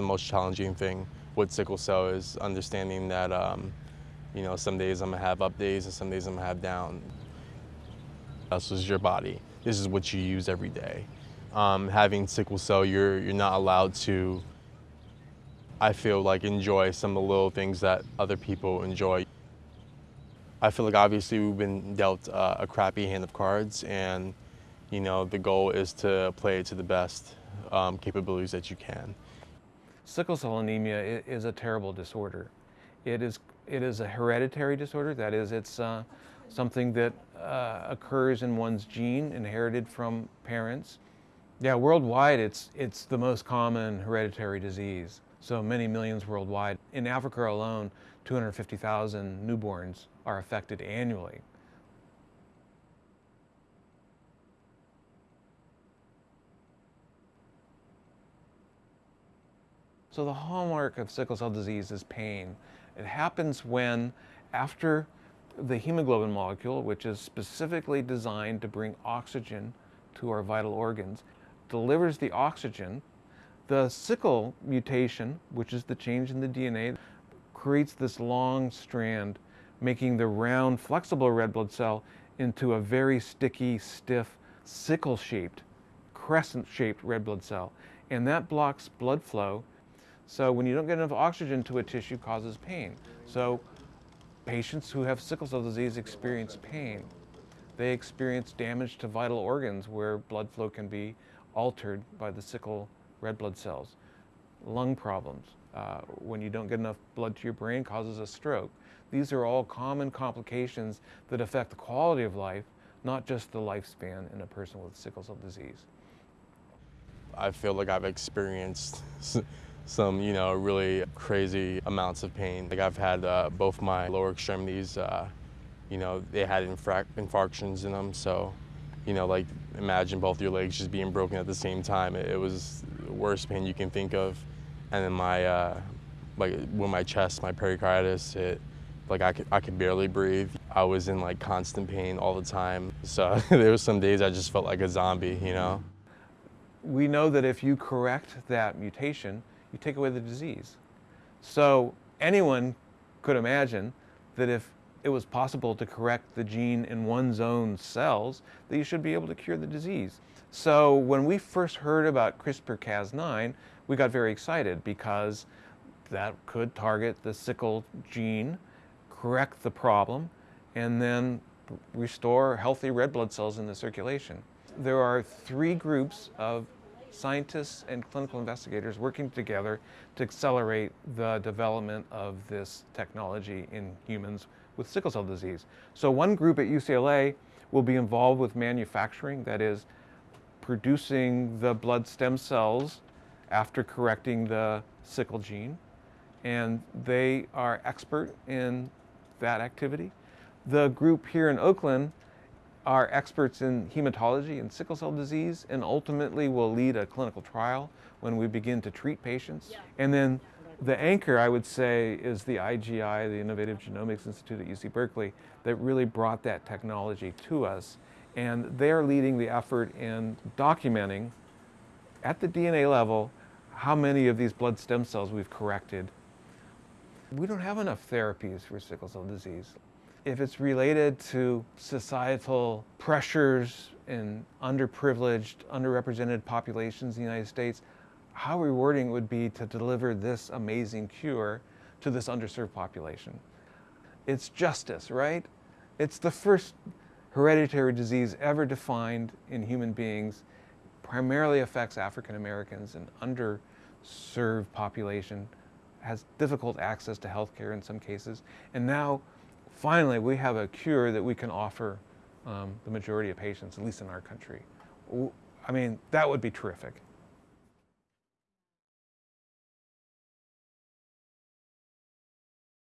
the most challenging thing with sickle cell is understanding that, um, you know, some days I'm gonna have up days and some days I'm gonna have down. This is your body. This is what you use every day. Um, having sickle cell, you're, you're not allowed to, I feel like, enjoy some of the little things that other people enjoy. I feel like obviously we've been dealt uh, a crappy hand of cards and, you know, the goal is to play to the best um, capabilities that you can. Sickle cell anemia is a terrible disorder. It is, it is a hereditary disorder, that is, it's uh, something that uh, occurs in one's gene, inherited from parents. Yeah, worldwide, it's, it's the most common hereditary disease. So many millions worldwide. In Africa alone, 250,000 newborns are affected annually. So the hallmark of sickle cell disease is pain. It happens when after the hemoglobin molecule, which is specifically designed to bring oxygen to our vital organs, delivers the oxygen, the sickle mutation, which is the change in the DNA, creates this long strand, making the round, flexible red blood cell into a very sticky, stiff, sickle-shaped, crescent-shaped red blood cell. And that blocks blood flow so when you don't get enough oxygen to a tissue causes pain. So patients who have sickle cell disease experience pain. They experience damage to vital organs where blood flow can be altered by the sickle red blood cells. Lung problems, uh, when you don't get enough blood to your brain causes a stroke. These are all common complications that affect the quality of life, not just the lifespan in a person with sickle cell disease. I feel like I've experienced some, you know, really crazy amounts of pain. Like I've had uh, both my lower extremities, uh, you know, they had infarctions in them. So, you know, like imagine both your legs just being broken at the same time. It, it was the worst pain you can think of. And then my, uh, like with my chest, my pericarditis, it, like I could, I could barely breathe. I was in like constant pain all the time. So there was some days I just felt like a zombie, you know? We know that if you correct that mutation, you take away the disease. So anyone could imagine that if it was possible to correct the gene in one's own cells, that you should be able to cure the disease. So when we first heard about CRISPR-Cas9, we got very excited because that could target the sickle gene, correct the problem, and then restore healthy red blood cells in the circulation. There are three groups of scientists and clinical investigators working together to accelerate the development of this technology in humans with sickle cell disease. So one group at UCLA will be involved with manufacturing, that is, producing the blood stem cells after correcting the sickle gene. And they are expert in that activity. The group here in Oakland are experts in hematology and sickle cell disease and ultimately will lead a clinical trial when we begin to treat patients. Yeah. And then the anchor, I would say, is the IGI, the Innovative Genomics Institute at UC Berkeley, that really brought that technology to us. And they're leading the effort in documenting at the DNA level how many of these blood stem cells we've corrected. We don't have enough therapies for sickle cell disease. If it's related to societal pressures in underprivileged, underrepresented populations in the United States, how rewarding it would be to deliver this amazing cure to this underserved population. It's justice, right? It's the first hereditary disease ever defined in human beings, primarily affects African Americans, an underserved population, has difficult access to health care in some cases, and now finally we have a cure that we can offer um, the majority of patients, at least in our country. I mean, that would be terrific.